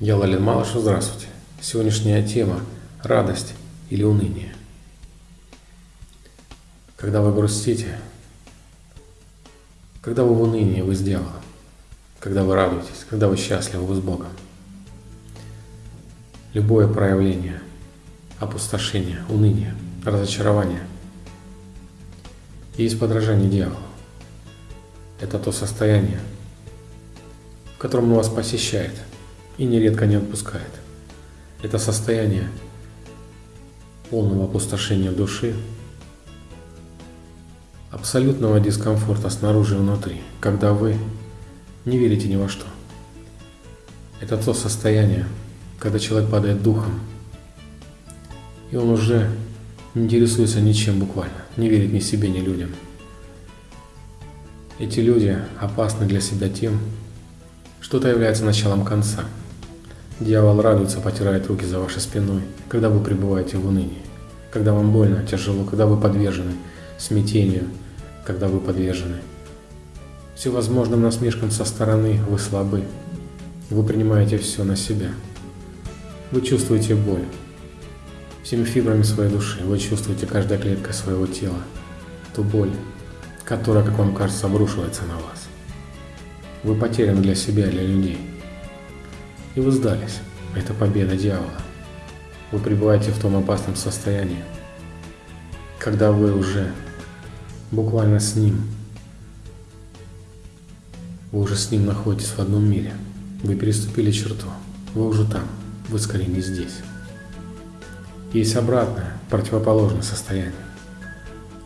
Я Лалин Малыш, здравствуйте. Сегодняшняя тема – радость или уныние. Когда вы грустите, когда вы в унынии, вы с когда вы радуетесь, когда вы счастливы, вы с Богом. Любое проявление опустошения, уныния, разочарования есть подражание дьяволу. Это то состояние, в котором он вас посещает – и нередко не отпускает. Это состояние полного опустошения души, абсолютного дискомфорта снаружи и внутри, когда вы не верите ни во что. Это то состояние, когда человек падает духом, и он уже не интересуется ничем буквально, не верит ни себе, ни людям. Эти люди опасны для себя тем, что это является началом конца – Дьявол радуется, потирает руки за вашей спиной, когда вы пребываете в унынии, когда вам больно, тяжело, когда вы подвержены смятению, когда вы подвержены всевозможным насмешкам со стороны, вы слабы, вы принимаете все на себя. Вы чувствуете боль всеми фибрами своей души, вы чувствуете каждой клеткой своего тела ту боль, которая, как вам кажется, обрушивается на вас. Вы потеряны для себя для людей и вы сдались. Это победа дьявола. Вы пребываете в том опасном состоянии, когда вы уже буквально с ним, вы уже с ним находитесь в одном мире. Вы переступили черту, вы уже там, вы скорее не здесь. Есть обратное, противоположное состояние.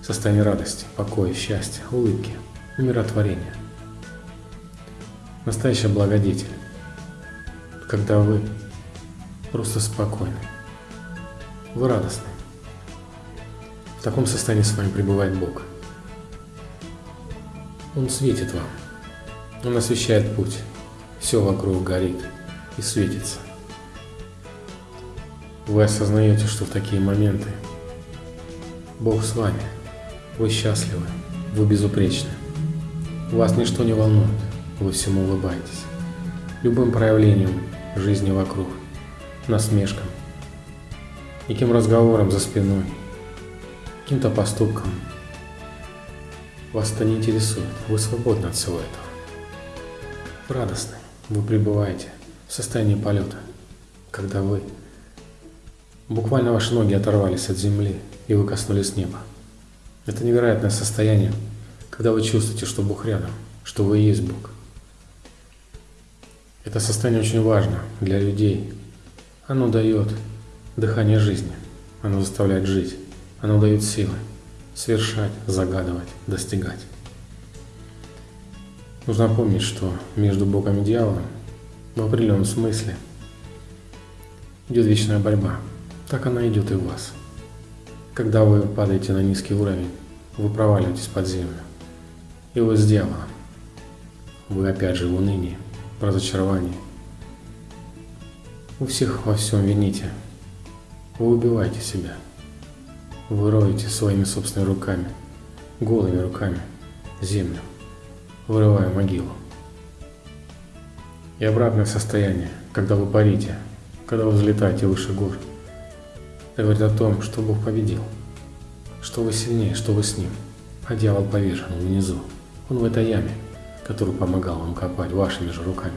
Состояние радости, покоя, счастья, улыбки, умиротворения. Настоящий благодетель когда вы просто спокойны, вы радостны. В таком состоянии с вами пребывает Бог. Он светит вам, Он освещает путь, все вокруг горит и светится. Вы осознаете, что в такие моменты Бог с вами, вы счастливы, вы безупречны, вас ничто не волнует, вы всему улыбаетесь. Любым проявлением жизни вокруг, насмешкам, неким разговором за спиной, каким-то поступком. Вас это не интересует, вы свободны от всего этого. Радостны, вы пребываете в состоянии полета, когда вы буквально ваши ноги оторвались от земли и вы коснулись неба. Это невероятное состояние, когда вы чувствуете, что Бог рядом, что вы и есть Бог – это состояние очень важно для людей. Оно дает дыхание жизни, оно заставляет жить, оно дает силы совершать, загадывать, достигать. Нужно помнить, что между Богом и дьяволом в определенном смысле идет вечная борьба. Так она идет и у вас. Когда вы падаете на низкий уровень, вы проваливаетесь под землю. И вы с дьяволом. Вы опять же в унынии разочаровании. Вы всех во всем вините. Вы убиваете себя. Вы роете своими собственными руками, голыми руками, землю, вырывая могилу. И обратное состояние, когда вы парите, когда вы взлетаете выше гор, это говорит о том, что Бог победил, что вы сильнее, что вы с Ним, а дьявол повешен внизу, он в этой яме – который помогал вам копать вашими же руками.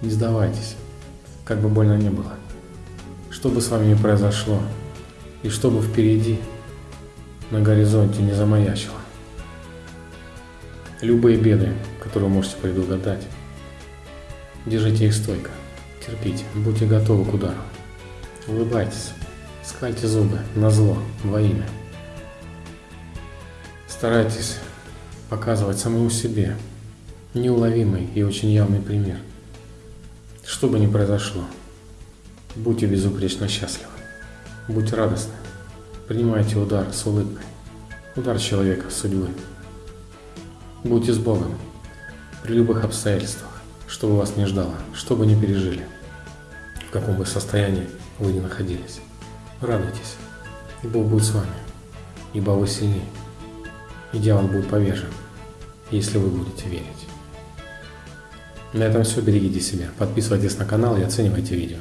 Не сдавайтесь, как бы больно ни было. Что бы с вами ни произошло, и что бы впереди на горизонте не замаячило. Любые беды, которые вы можете предугадать, держите их стойко, терпите, будьте готовы к удару. Улыбайтесь, скальте зубы на зло, во имя. Старайтесь показывать самому себе неуловимый и очень явный пример. Что бы ни произошло, будьте безупречно счастливы, будьте радостны, принимайте удар с улыбкой, удар человека, судьбы. Будьте с Богом при любых обстоятельствах, что бы вас не ждало, что бы ни пережили, в каком бы состоянии вы ни находились. Радуйтесь, и Бог будет с вами, ибо вы сильнее, и дьявол будет повержен если вы будете верить. На этом все. Берегите себя. Подписывайтесь на канал и оценивайте видео.